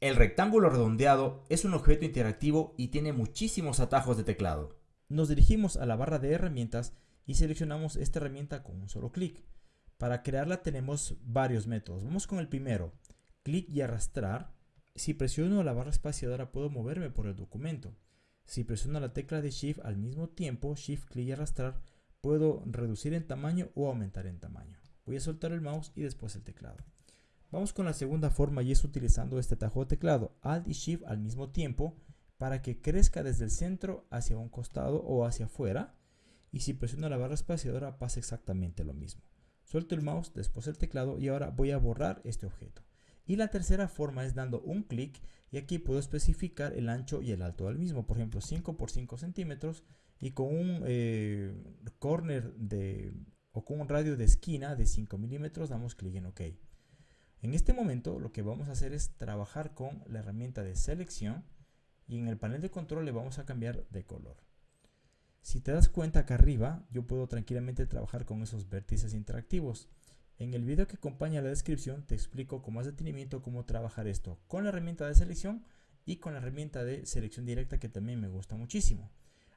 El rectángulo redondeado es un objeto interactivo y tiene muchísimos atajos de teclado. Nos dirigimos a la barra de herramientas y seleccionamos esta herramienta con un solo clic. Para crearla tenemos varios métodos. Vamos con el primero, clic y arrastrar. Si presiono la barra espaciadora puedo moverme por el documento. Si presiono la tecla de Shift al mismo tiempo, Shift, clic y arrastrar, puedo reducir en tamaño o aumentar en tamaño. Voy a soltar el mouse y después el teclado. Vamos con la segunda forma y es utilizando este atajo de teclado Alt y Shift al mismo tiempo para que crezca desde el centro hacia un costado o hacia afuera y si presiono la barra espaciadora pasa exactamente lo mismo. Suelto el mouse, después el teclado y ahora voy a borrar este objeto. Y la tercera forma es dando un clic y aquí puedo especificar el ancho y el alto del mismo. Por ejemplo 5 por 5 centímetros y con un eh, corner de, o con un radio de esquina de 5 milímetros damos clic en OK. En este momento lo que vamos a hacer es trabajar con la herramienta de selección y en el panel de control le vamos a cambiar de color. Si te das cuenta acá arriba, yo puedo tranquilamente trabajar con esos vértices interactivos. En el video que acompaña la descripción te explico con más detenimiento cómo trabajar esto con la herramienta de selección y con la herramienta de selección directa que también me gusta muchísimo.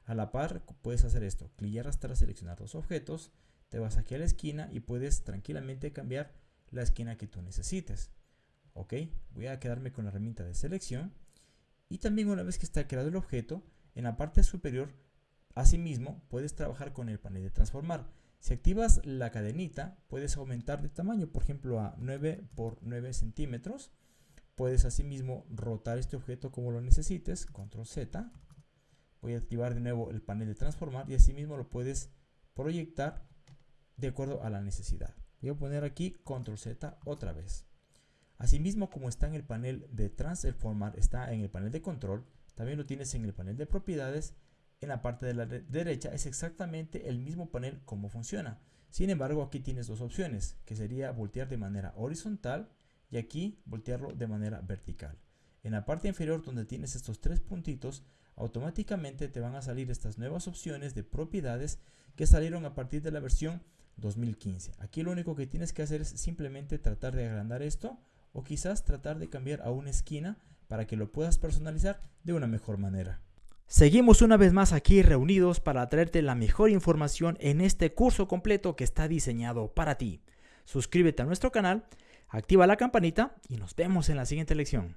A la par puedes hacer esto, clic y arrastrar, seleccionar dos objetos, te vas aquí a la esquina y puedes tranquilamente cambiar la esquina que tú necesites. Ok, voy a quedarme con la herramienta de selección y también una vez que está creado el objeto, en la parte superior, asimismo, puedes trabajar con el panel de transformar. Si activas la cadenita, puedes aumentar de tamaño, por ejemplo, a 9 por 9 centímetros. Puedes asimismo rotar este objeto como lo necesites, control Z. Voy a activar de nuevo el panel de transformar y asimismo lo puedes proyectar de acuerdo a la necesidad. Voy a poner aquí control Z otra vez. Asimismo, como está en el panel de transformar, está en el panel de control, también lo tienes en el panel de propiedades. En la parte de la derecha es exactamente el mismo panel como funciona. Sin embargo, aquí tienes dos opciones, que sería voltear de manera horizontal y aquí voltearlo de manera vertical. En la parte inferior donde tienes estos tres puntitos, automáticamente te van a salir estas nuevas opciones de propiedades que salieron a partir de la versión 2015. Aquí lo único que tienes que hacer es simplemente tratar de agrandar esto o quizás tratar de cambiar a una esquina para que lo puedas personalizar de una mejor manera. Seguimos una vez más aquí reunidos para traerte la mejor información en este curso completo que está diseñado para ti. Suscríbete a nuestro canal, activa la campanita y nos vemos en la siguiente lección.